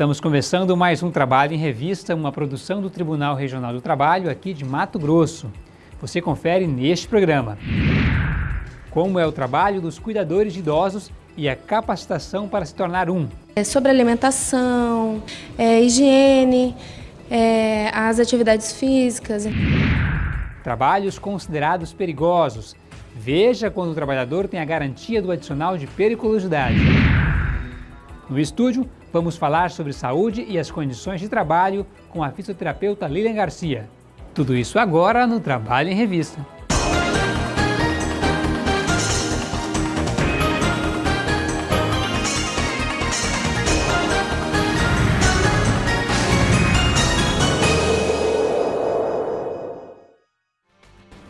Estamos começando mais um Trabalho em Revista, uma produção do Tribunal Regional do Trabalho aqui de Mato Grosso. Você confere neste programa. Como é o trabalho dos cuidadores de idosos e a capacitação para se tornar um. É sobre alimentação, é, higiene, é, as atividades físicas. Trabalhos considerados perigosos. Veja quando o trabalhador tem a garantia do adicional de periculosidade. No estúdio, vamos falar sobre saúde e as condições de trabalho com a fisioterapeuta Lilian Garcia. Tudo isso agora no Trabalho em Revista.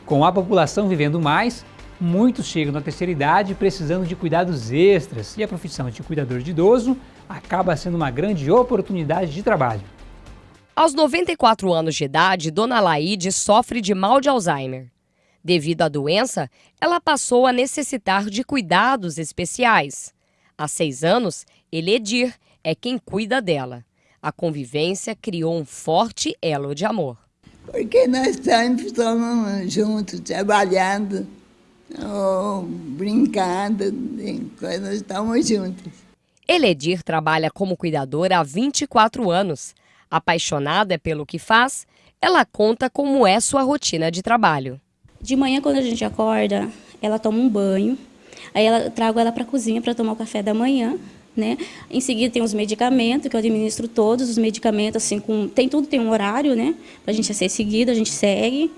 Com a população vivendo mais, Muitos chegam na terceira idade precisando de cuidados extras e a profissão de cuidador de idoso acaba sendo uma grande oportunidade de trabalho. Aos 94 anos de idade, Dona Laide sofre de mal de Alzheimer. Devido à doença, ela passou a necessitar de cuidados especiais. Há seis anos, Eledir é quem cuida dela. A convivência criou um forte elo de amor. Porque nós sempre estamos juntos, trabalhando oh, brincando, nós estamos juntos. Eledir trabalha como cuidadora há 24 anos. Apaixonada pelo que faz, ela conta como é sua rotina de trabalho. De manhã, quando a gente acorda, ela toma um banho, aí ela trago ela para a cozinha para tomar o café da manhã. Né? Em seguida tem os medicamentos, que eu administro todos os medicamentos, assim, com, tem tudo, tem um horário, né? Para a gente ser seguido, a gente segue.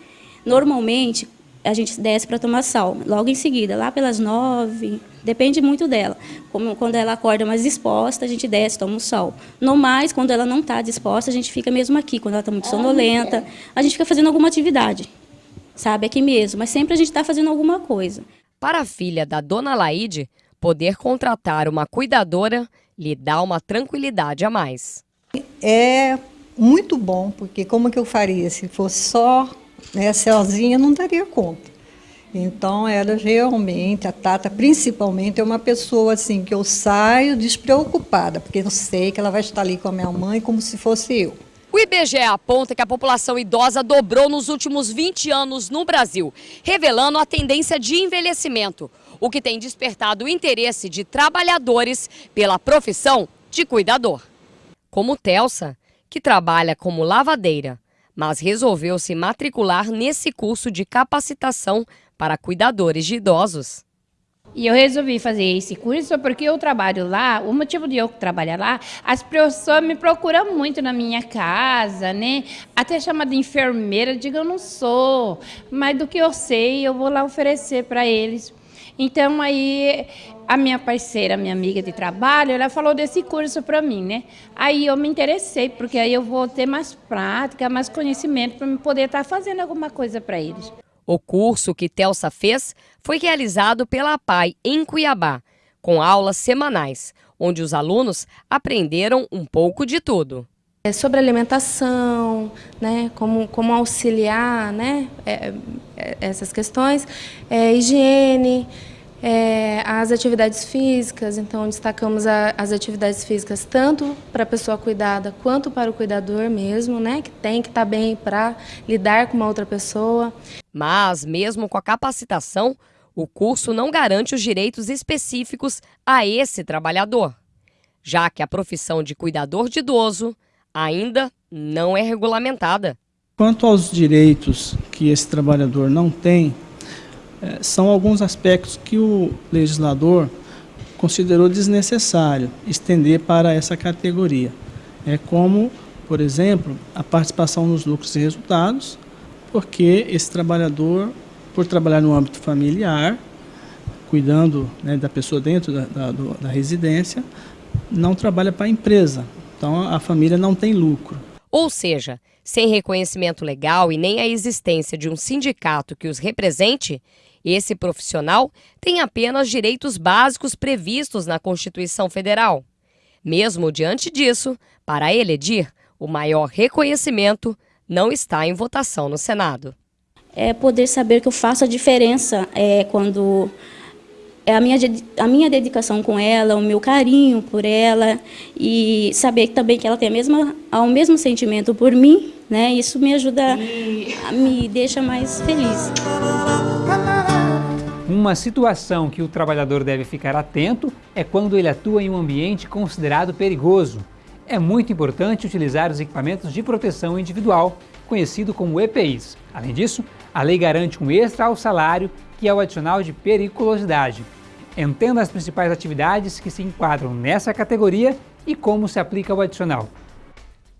Normalmente, a gente desce para tomar sal, logo em seguida, lá pelas nove, depende muito dela. Como, quando ela acorda mais disposta, a gente desce, toma o sal. No mais, quando ela não está disposta, a gente fica mesmo aqui. Quando ela está muito sonolenta, a gente fica fazendo alguma atividade, sabe, aqui mesmo. Mas sempre a gente está fazendo alguma coisa. Para a filha da dona Laide, poder contratar uma cuidadora lhe dá uma tranquilidade a mais. É muito bom, porque como que eu faria se fosse só né, sozinha não daria conta. Então, ela realmente, a Tata, principalmente, é uma pessoa assim que eu saio despreocupada, porque eu sei que ela vai estar ali com a minha mãe como se fosse eu. O IBGE aponta que a população idosa dobrou nos últimos 20 anos no Brasil, revelando a tendência de envelhecimento, o que tem despertado o interesse de trabalhadores pela profissão de cuidador. Como Telsa, que trabalha como lavadeira mas resolveu se matricular nesse curso de capacitação para cuidadores de idosos. E eu resolvi fazer esse curso porque eu trabalho lá, o motivo de eu trabalhar lá, as pessoas me procuram muito na minha casa, né? Até chamada enfermeira, digo, eu não sou, mas do que eu sei, eu vou lá oferecer para eles. Então aí a minha parceira, minha amiga de trabalho, ela falou desse curso para mim, né? Aí eu me interessei, porque aí eu vou ter mais prática, mais conhecimento para poder estar tá fazendo alguma coisa para eles. O curso que Telsa fez foi realizado pela PAI em Cuiabá, com aulas semanais, onde os alunos aprenderam um pouco de tudo. É sobre alimentação, né, como, como auxiliar né, é, é, essas questões, é, higiene, é, as atividades físicas, então destacamos a, as atividades físicas tanto para a pessoa cuidada quanto para o cuidador mesmo, né, que tem que estar tá bem para lidar com uma outra pessoa. Mas, mesmo com a capacitação, o curso não garante os direitos específicos a esse trabalhador, já que a profissão de cuidador de idoso ainda não é regulamentada. Quanto aos direitos que esse trabalhador não tem, é, são alguns aspectos que o legislador considerou desnecessário estender para essa categoria. É como, por exemplo, a participação nos lucros e resultados, porque esse trabalhador, por trabalhar no âmbito familiar, cuidando né, da pessoa dentro da, da, da residência, não trabalha para a empresa, então a família não tem lucro. Ou seja, sem reconhecimento legal e nem a existência de um sindicato que os represente, esse profissional tem apenas direitos básicos previstos na Constituição Federal. Mesmo diante disso, para Eledir, o maior reconhecimento não está em votação no Senado. É poder saber que eu faço a diferença é, quando a minha, a minha dedicação com ela, o meu carinho por ela e saber também que ela tem a mesma, o mesmo sentimento por mim, né? Isso me ajuda, me deixa mais feliz. Uma situação que o trabalhador deve ficar atento é quando ele atua em um ambiente considerado perigoso. É muito importante utilizar os equipamentos de proteção individual, conhecido como EPIs. Além disso, a lei garante um extra ao salário que é o adicional de periculosidade. Entenda as principais atividades que se enquadram nessa categoria e como se aplica o adicional.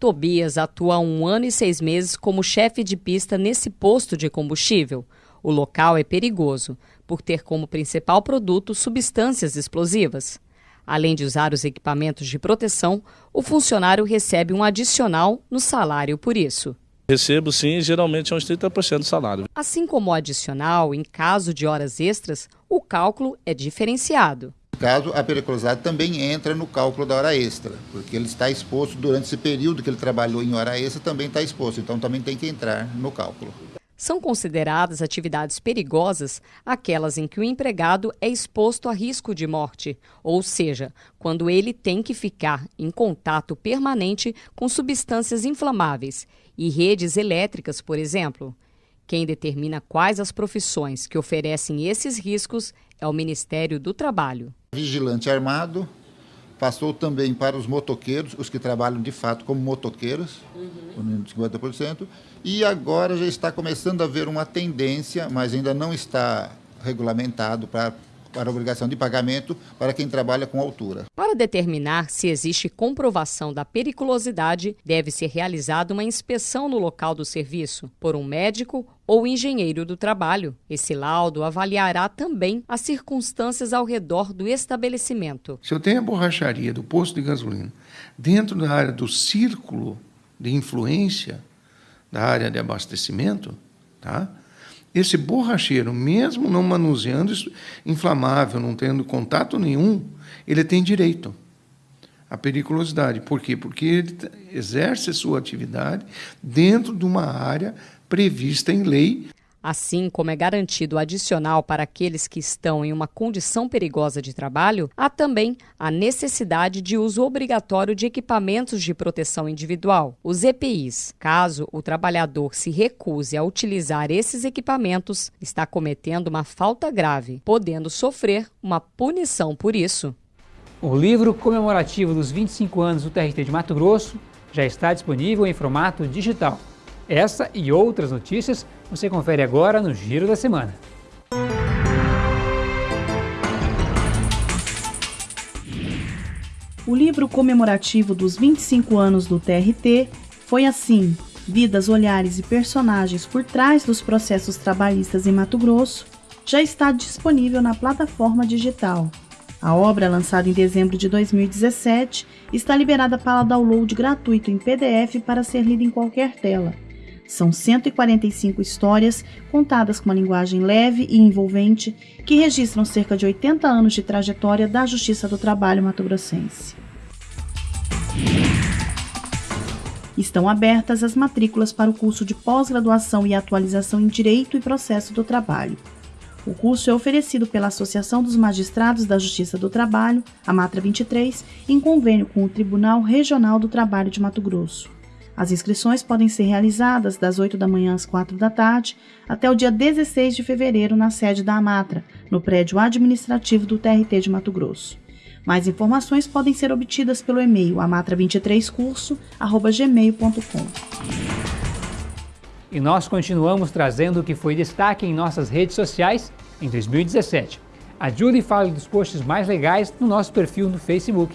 Tobias atua há um ano e seis meses como chefe de pista nesse posto de combustível. O local é perigoso, por ter como principal produto substâncias explosivas. Além de usar os equipamentos de proteção, o funcionário recebe um adicional no salário por isso. Recebo sim, geralmente é uns 30% do salário. Assim como o adicional, em caso de horas extras, o cálculo é diferenciado. No caso, a periculosidade também entra no cálculo da hora extra, porque ele está exposto durante esse período que ele trabalhou em hora extra, também está exposto, então também tem que entrar no cálculo. São consideradas atividades perigosas aquelas em que o empregado é exposto a risco de morte, ou seja, quando ele tem que ficar em contato permanente com substâncias inflamáveis e redes elétricas, por exemplo. Quem determina quais as profissões que oferecem esses riscos é o Ministério do Trabalho. Vigilante armado passou também para os motoqueiros, os que trabalham de fato como motoqueiros, uhum. 50%, e agora já está começando a haver uma tendência, mas ainda não está regulamentado para para a obrigação de pagamento para quem trabalha com altura. Para determinar se existe comprovação da periculosidade, deve ser realizada uma inspeção no local do serviço por um médico ou engenheiro do trabalho. Esse laudo avaliará também as circunstâncias ao redor do estabelecimento. Se eu tenho a borracharia do posto de gasolina dentro da área do círculo de influência da área de abastecimento, tá? Esse borracheiro, mesmo não manuseando inflamável, não tendo contato nenhum, ele tem direito à periculosidade. Por quê? Porque ele exerce sua atividade dentro de uma área prevista em lei Assim como é garantido adicional para aqueles que estão em uma condição perigosa de trabalho, há também a necessidade de uso obrigatório de equipamentos de proteção individual, os EPIs. Caso o trabalhador se recuse a utilizar esses equipamentos, está cometendo uma falta grave, podendo sofrer uma punição por isso. O livro comemorativo dos 25 anos do TRT de Mato Grosso já está disponível em formato digital. Essa e outras notícias você confere agora no Giro da Semana. O livro comemorativo dos 25 anos do TRT foi assim: Vidas, Olhares e Personagens por trás dos processos trabalhistas em Mato Grosso, já está disponível na plataforma digital. A obra, lançada em dezembro de 2017, está liberada para download gratuito em PDF para ser lida em qualquer tela. São 145 histórias contadas com uma linguagem leve e envolvente que registram cerca de 80 anos de trajetória da Justiça do Trabalho mato-grossense. Estão abertas as matrículas para o curso de pós-graduação e atualização em Direito e Processo do Trabalho. O curso é oferecido pela Associação dos Magistrados da Justiça do Trabalho, a Matra 23, em convênio com o Tribunal Regional do Trabalho de Mato Grosso. As inscrições podem ser realizadas das 8 da manhã às 4 da tarde até o dia 16 de fevereiro na sede da Amatra, no prédio administrativo do TRT de Mato Grosso. Mais informações podem ser obtidas pelo e-mail amatra23curso@gmail.com. E nós continuamos trazendo o que foi destaque em nossas redes sociais em 2017. Ajude e fale dos posts mais legais no nosso perfil no Facebook.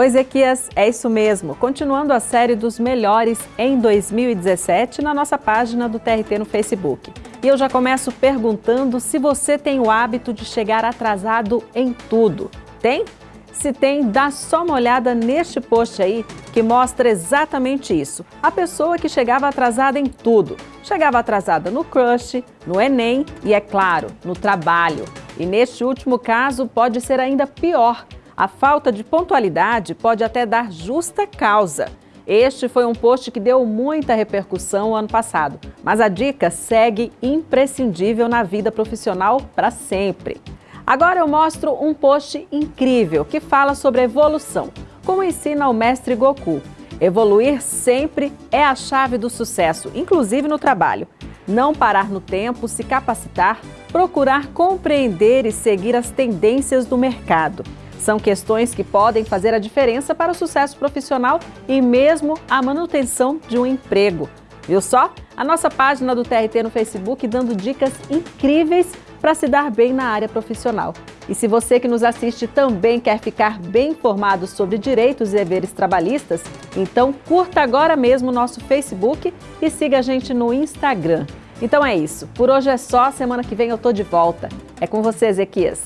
Oi, Ezequias, é isso mesmo. Continuando a série dos melhores em 2017 na nossa página do TRT no Facebook. E eu já começo perguntando se você tem o hábito de chegar atrasado em tudo. Tem? Se tem, dá só uma olhada neste post aí que mostra exatamente isso. A pessoa que chegava atrasada em tudo. Chegava atrasada no crush, no Enem e, é claro, no trabalho. E neste último caso pode ser ainda pior a falta de pontualidade pode até dar justa causa. Este foi um post que deu muita repercussão ano passado, mas a dica segue imprescindível na vida profissional para sempre. Agora eu mostro um post incrível que fala sobre evolução, como ensina o mestre Goku. Evoluir sempre é a chave do sucesso, inclusive no trabalho. Não parar no tempo, se capacitar, procurar compreender e seguir as tendências do mercado. São questões que podem fazer a diferença para o sucesso profissional e mesmo a manutenção de um emprego. Viu só? A nossa página do TRT no Facebook dando dicas incríveis para se dar bem na área profissional. E se você que nos assiste também quer ficar bem informado sobre direitos e deveres trabalhistas, então curta agora mesmo o nosso Facebook e siga a gente no Instagram. Então é isso. Por hoje é só. Semana que vem eu tô de volta. É com você, Ezequias.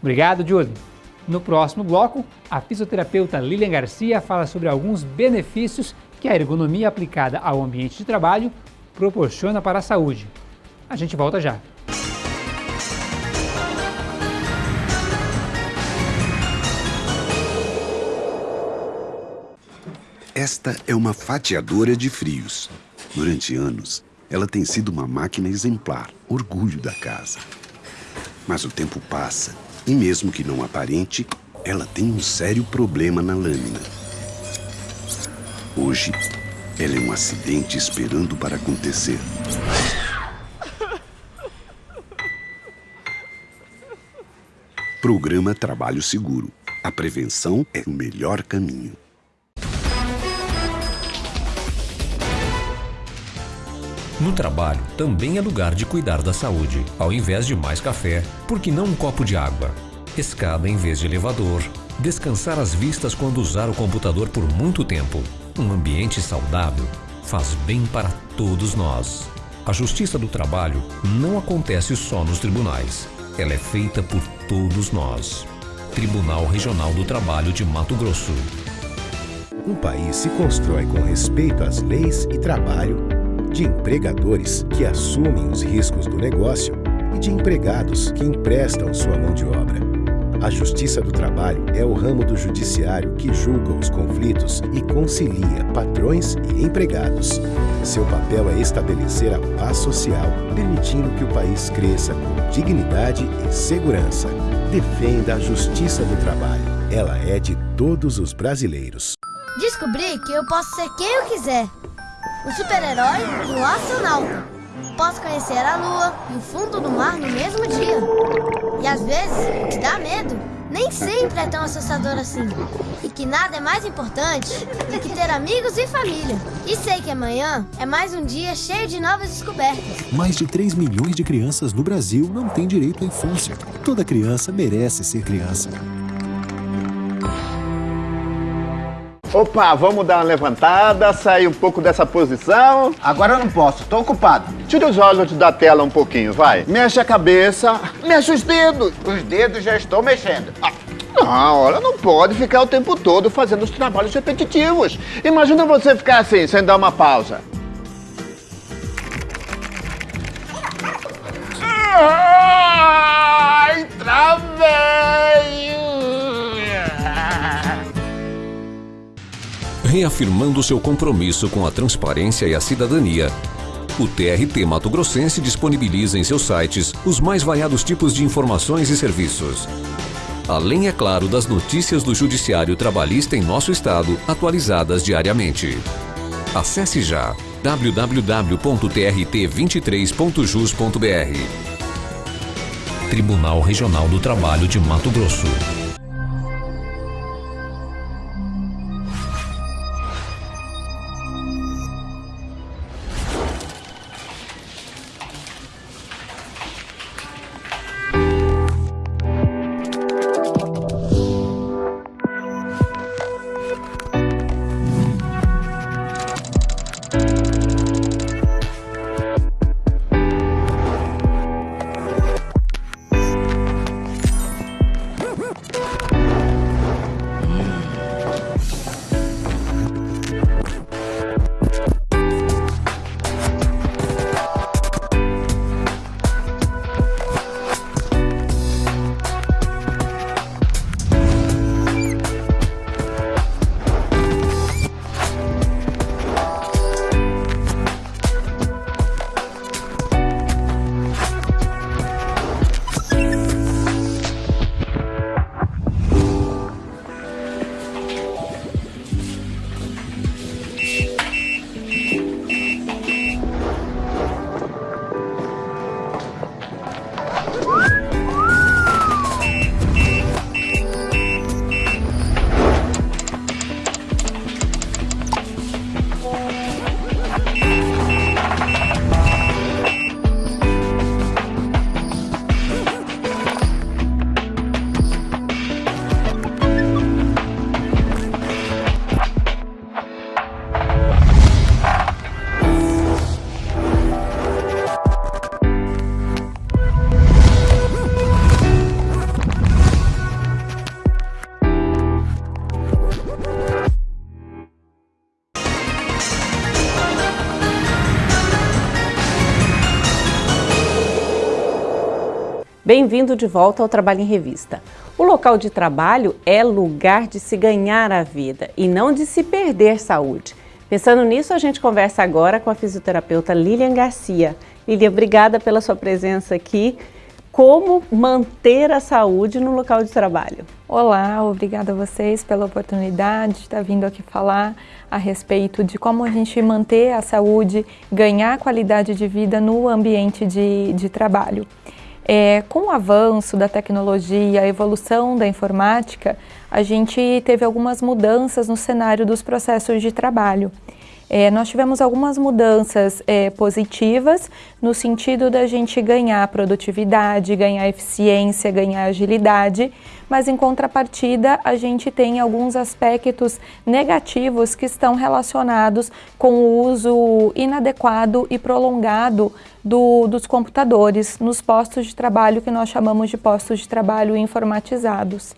Obrigado, Julie. No próximo bloco, a fisioterapeuta Lilian Garcia fala sobre alguns benefícios que a ergonomia aplicada ao ambiente de trabalho proporciona para a saúde. A gente volta já. Esta é uma fatiadora de frios. Durante anos, ela tem sido uma máquina exemplar, orgulho da casa. Mas o tempo passa e mesmo que não aparente, ela tem um sério problema na lâmina. Hoje, ela é um acidente esperando para acontecer. Programa Trabalho Seguro. A prevenção é o melhor caminho. No trabalho, também é lugar de cuidar da saúde. Ao invés de mais café, por que não um copo de água? Escada em vez de elevador. Descansar as vistas quando usar o computador por muito tempo. Um ambiente saudável faz bem para todos nós. A justiça do trabalho não acontece só nos tribunais. Ela é feita por todos nós. Tribunal Regional do Trabalho de Mato Grosso. Um país se constrói com respeito às leis e trabalho de empregadores que assumem os riscos do negócio e de empregados que emprestam sua mão de obra. A Justiça do Trabalho é o ramo do judiciário que julga os conflitos e concilia patrões e empregados. Seu papel é estabelecer a paz social, permitindo que o país cresça com dignidade e segurança. Defenda a Justiça do Trabalho. Ela é de todos os brasileiros. Descobri que eu posso ser quem eu quiser o super-herói e o astronauta. Posso conhecer a lua e o fundo do mar no mesmo dia. E às vezes, o que dá medo nem sempre é tão assustador assim. E que nada é mais importante do que ter amigos e família. E sei que amanhã é mais um dia cheio de novas descobertas. Mais de 3 milhões de crianças no Brasil não têm direito à infância. Toda criança merece ser criança. Opa, vamos dar uma levantada, sair um pouco dessa posição. Agora eu não posso, tô ocupado. Tira os olhos da tela um pouquinho, vai. Mexe a cabeça, mexe os dedos. Os dedos já estou mexendo. Ah. Não, olha, não pode ficar o tempo todo fazendo os trabalhos repetitivos. Imagina você ficar assim, sem dar uma pausa. Ai, travei! Reafirmando seu compromisso com a transparência e a cidadania. O TRT Mato Grossense disponibiliza em seus sites os mais variados tipos de informações e serviços. Além, é claro, das notícias do Judiciário Trabalhista em nosso estado, atualizadas diariamente. Acesse já www.trt23.jus.br. Tribunal Regional do Trabalho de Mato Grosso. Bem-vindo de volta ao Trabalho em Revista. O local de trabalho é lugar de se ganhar a vida e não de se perder saúde. Pensando nisso, a gente conversa agora com a fisioterapeuta Lilian Garcia. Lilian, obrigada pela sua presença aqui. Como manter a saúde no local de trabalho? Olá, obrigada a vocês pela oportunidade de estar vindo aqui falar a respeito de como a gente manter a saúde, ganhar qualidade de vida no ambiente de, de trabalho. É, com o avanço da tecnologia, a evolução da informática, a gente teve algumas mudanças no cenário dos processos de trabalho. É, nós tivemos algumas mudanças é, positivas no sentido da gente ganhar produtividade, ganhar eficiência, ganhar agilidade, mas em contrapartida a gente tem alguns aspectos negativos que estão relacionados com o uso inadequado e prolongado do, dos computadores nos postos de trabalho que nós chamamos de postos de trabalho informatizados.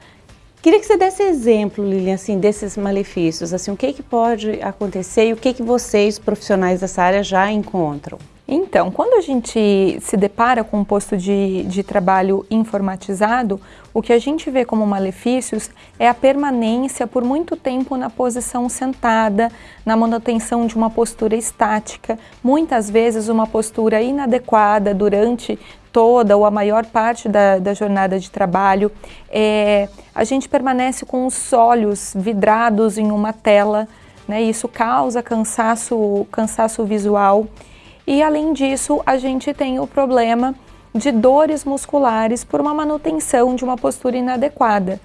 Queria que você desse exemplo, Lilian, assim, desses malefícios, assim, o que, que pode acontecer e o que, que vocês, profissionais dessa área, já encontram? Então, quando a gente se depara com um posto de, de trabalho informatizado, o que a gente vê como malefícios é a permanência por muito tempo na posição sentada, na manutenção de uma postura estática, muitas vezes uma postura inadequada durante toda ou a maior parte da, da jornada de trabalho. É, a gente permanece com os olhos vidrados em uma tela, né? isso causa cansaço, cansaço visual. E além disso, a gente tem o problema de dores musculares por uma manutenção de uma postura inadequada.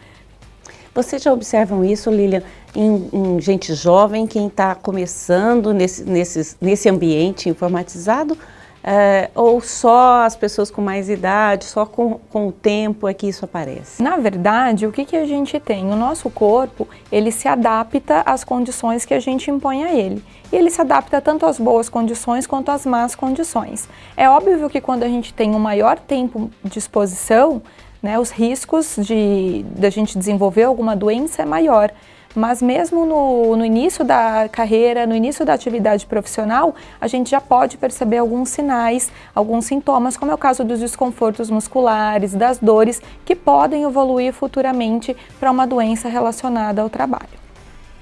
Vocês já observam isso, Lilian, em, em gente jovem, quem está começando nesse, nesse, nesse ambiente informatizado? É, ou só as pessoas com mais idade, só com, com o tempo é que isso aparece? Na verdade, o que, que a gente tem? O nosso corpo, ele se adapta às condições que a gente impõe a ele. E ele se adapta tanto às boas condições quanto às más condições. É óbvio que quando a gente tem um maior tempo de exposição, né, os riscos de, de a gente desenvolver alguma doença é maior mas mesmo no, no, início da carreira, no início da atividade profissional, a gente já pode perceber alguns sinais, alguns sintomas, como é o caso dos desconfortos musculares, das dores, que podem evoluir futuramente para uma doença relacionada ao trabalho.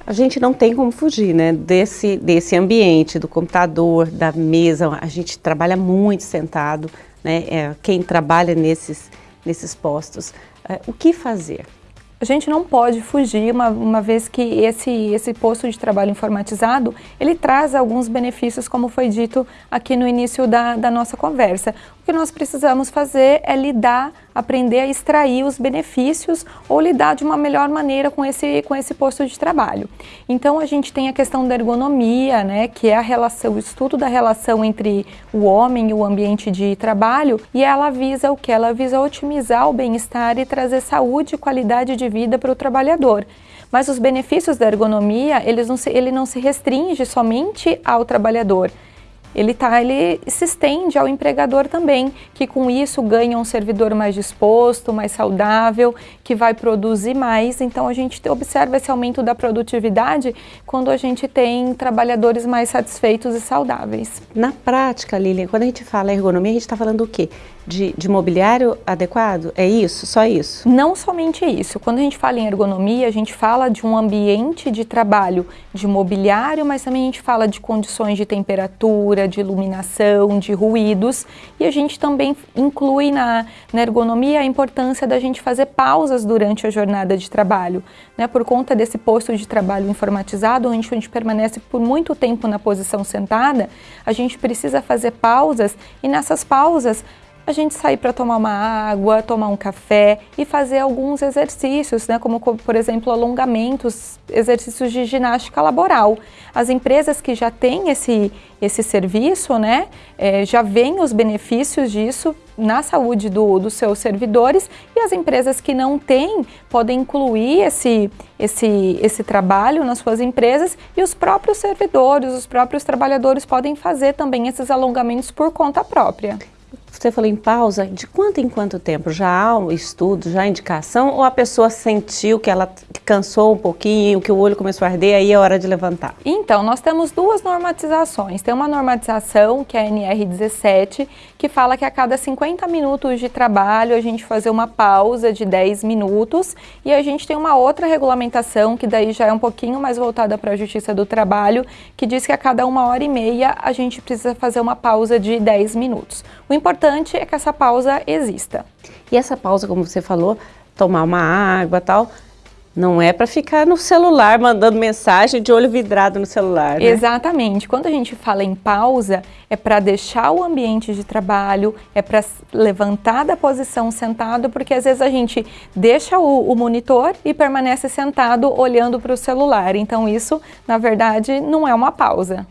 A gente não tem como fugir né, desse, desse ambiente, do computador, da mesa, a gente trabalha muito sentado, né, é, quem trabalha nesses, nesses postos. É, o que fazer? A gente não pode fugir, uma, uma vez que esse, esse posto de trabalho informatizado, ele traz alguns benefícios, como foi dito aqui no início da, da nossa conversa. Que nós precisamos fazer é lidar aprender a extrair os benefícios ou lidar de uma melhor maneira com esse, com esse posto de trabalho. Então a gente tem a questão da ergonomia, né, que é a relação, o estudo da relação entre o homem e o ambiente de trabalho, e ela visa o que? Ela visa otimizar o bem-estar e trazer saúde e qualidade de vida para o trabalhador. Mas os benefícios da ergonomia, eles não se, ele não se restringe somente ao trabalhador, ele, tá, ele se estende ao empregador também, que com isso ganha um servidor mais disposto, mais saudável, que vai produzir mais. Então a gente observa esse aumento da produtividade quando a gente tem trabalhadores mais satisfeitos e saudáveis. Na prática, Lilian, quando a gente fala ergonomia, a gente está falando o quê? De, de mobiliário adequado? É isso? Só isso? Não somente isso. Quando a gente fala em ergonomia, a gente fala de um ambiente de trabalho de mobiliário, mas também a gente fala de condições de temperatura, de iluminação, de ruídos. E a gente também inclui na, na ergonomia a importância da gente fazer pausas durante a jornada de trabalho. Né? Por conta desse posto de trabalho informatizado, onde a gente permanece por muito tempo na posição sentada, a gente precisa fazer pausas e nessas pausas a gente sair para tomar uma água, tomar um café e fazer alguns exercícios, né, como por exemplo alongamentos, exercícios de ginástica laboral. As empresas que já têm esse, esse serviço, né, é, já veem os benefícios disso na saúde do, dos seus servidores e as empresas que não têm podem incluir esse, esse, esse trabalho nas suas empresas e os próprios servidores, os próprios trabalhadores podem fazer também esses alongamentos por conta própria. Você falou em pausa, de quanto em quanto tempo? Já há um estudo, já há indicação? Ou a pessoa sentiu que ela cansou um pouquinho, que o olho começou a arder, aí é hora de levantar? Então, nós temos duas normatizações. Tem uma normatização, que é a NR17, que fala que a cada 50 minutos de trabalho a gente fazer uma pausa de 10 minutos. E a gente tem uma outra regulamentação, que daí já é um pouquinho mais voltada para a Justiça do Trabalho, que diz que a cada uma hora e meia a gente precisa fazer uma pausa de 10 minutos. O importante é que essa pausa exista. E essa pausa, como você falou, tomar uma água tal, não é para ficar no celular mandando mensagem de olho vidrado no celular, né? Exatamente. Quando a gente fala em pausa, é para deixar o ambiente de trabalho, é para levantar da posição sentado, porque às vezes a gente deixa o, o monitor e permanece sentado olhando para o celular. Então isso, na verdade, não é uma pausa.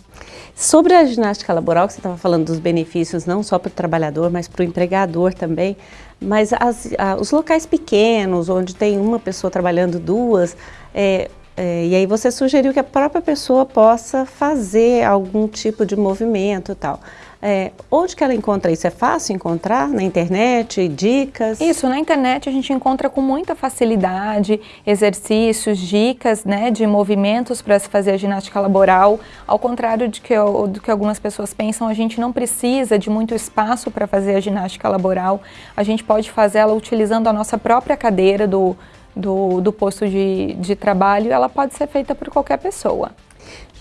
Sobre a ginástica laboral, que você estava falando dos benefícios não só para o trabalhador, mas para o empregador também, mas as, a, os locais pequenos, onde tem uma pessoa trabalhando duas, é, é, e aí você sugeriu que a própria pessoa possa fazer algum tipo de movimento e tal. É, onde que ela encontra isso? É fácil encontrar na internet, dicas? Isso, na internet a gente encontra com muita facilidade exercícios, dicas né, de movimentos para se fazer a ginástica laboral. Ao contrário de que, do que algumas pessoas pensam, a gente não precisa de muito espaço para fazer a ginástica laboral. A gente pode fazê-la utilizando a nossa própria cadeira do, do, do posto de, de trabalho. Ela pode ser feita por qualquer pessoa.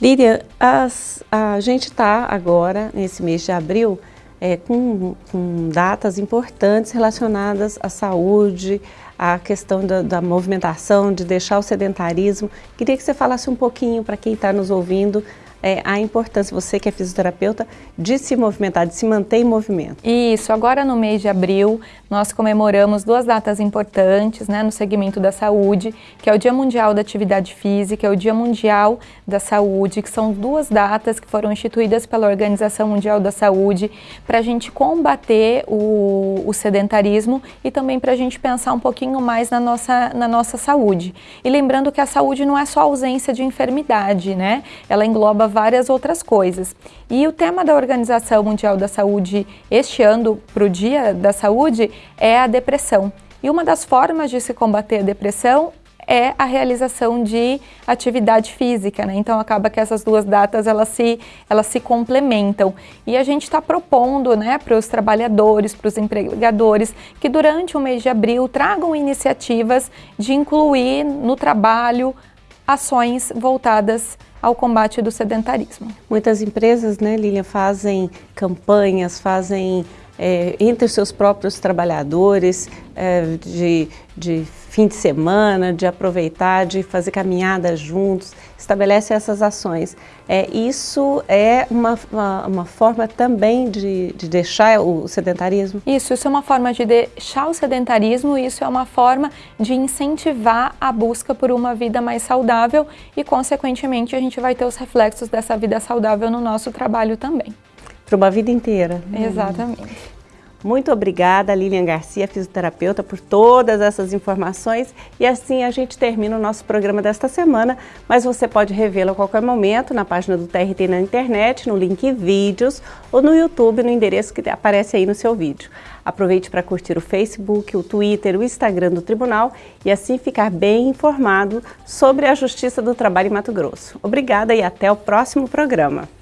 Líria, as, a gente está agora, nesse mês de abril, é, com, com, datas importantes relacionadas à saúde, à questão da, da, movimentação, de deixar o sedentarismo. Queria que você falasse um pouquinho para quem está nos ouvindo é, a importância, você que é fisioterapeuta, de se movimentar, de se manter em movimento. Isso, agora no mês de abril nós comemoramos duas datas importantes né, no segmento da saúde, que é o Dia Mundial da Atividade Física e o Dia Mundial da Saúde, que são duas datas que foram instituídas pela Organização Mundial da Saúde para a gente combater o, o sedentarismo e também para a gente pensar um pouquinho mais na nossa, na nossa saúde. E lembrando que a saúde não é só ausência de enfermidade, né? Ela engloba várias outras coisas. E o tema da Organização Mundial da Saúde este ano, para o Dia da Saúde, é a depressão. E uma das formas de se combater a depressão é a realização de atividade física, né? Então acaba que essas duas datas elas se, elas se complementam. E a gente está propondo né, para os trabalhadores, para os empregadores, que durante o mês de abril tragam iniciativas de incluir no trabalho ações voltadas ao combate do sedentarismo. Muitas empresas, né, Lilian, fazem campanhas, fazem é, entre os seus próprios trabalhadores é, de, de fim de semana, de aproveitar, de fazer caminhadas juntos, estabelece essas ações. É, isso é uma, uma, uma forma também de, de, deixar o sedentarismo? Isso, isso é uma forma de deixar o sedentarismo, isso é uma forma de incentivar a busca por uma vida mais saudável e, consequentemente, a gente vai ter os reflexos dessa vida saudável no nosso trabalho também. Para uma vida inteira. Exatamente. Muito obrigada, Lilian Garcia, fisioterapeuta, por todas essas informações. E assim a gente termina o nosso programa desta semana, mas você pode revê-lo a qualquer momento na página do TRT na internet, no link vídeos ou no YouTube, no endereço que aparece aí no seu vídeo. Aproveite para curtir o Facebook, o Twitter, o Instagram do Tribunal e assim ficar bem informado sobre a Justiça do Trabalho em Mato Grosso. Obrigada e até o próximo programa.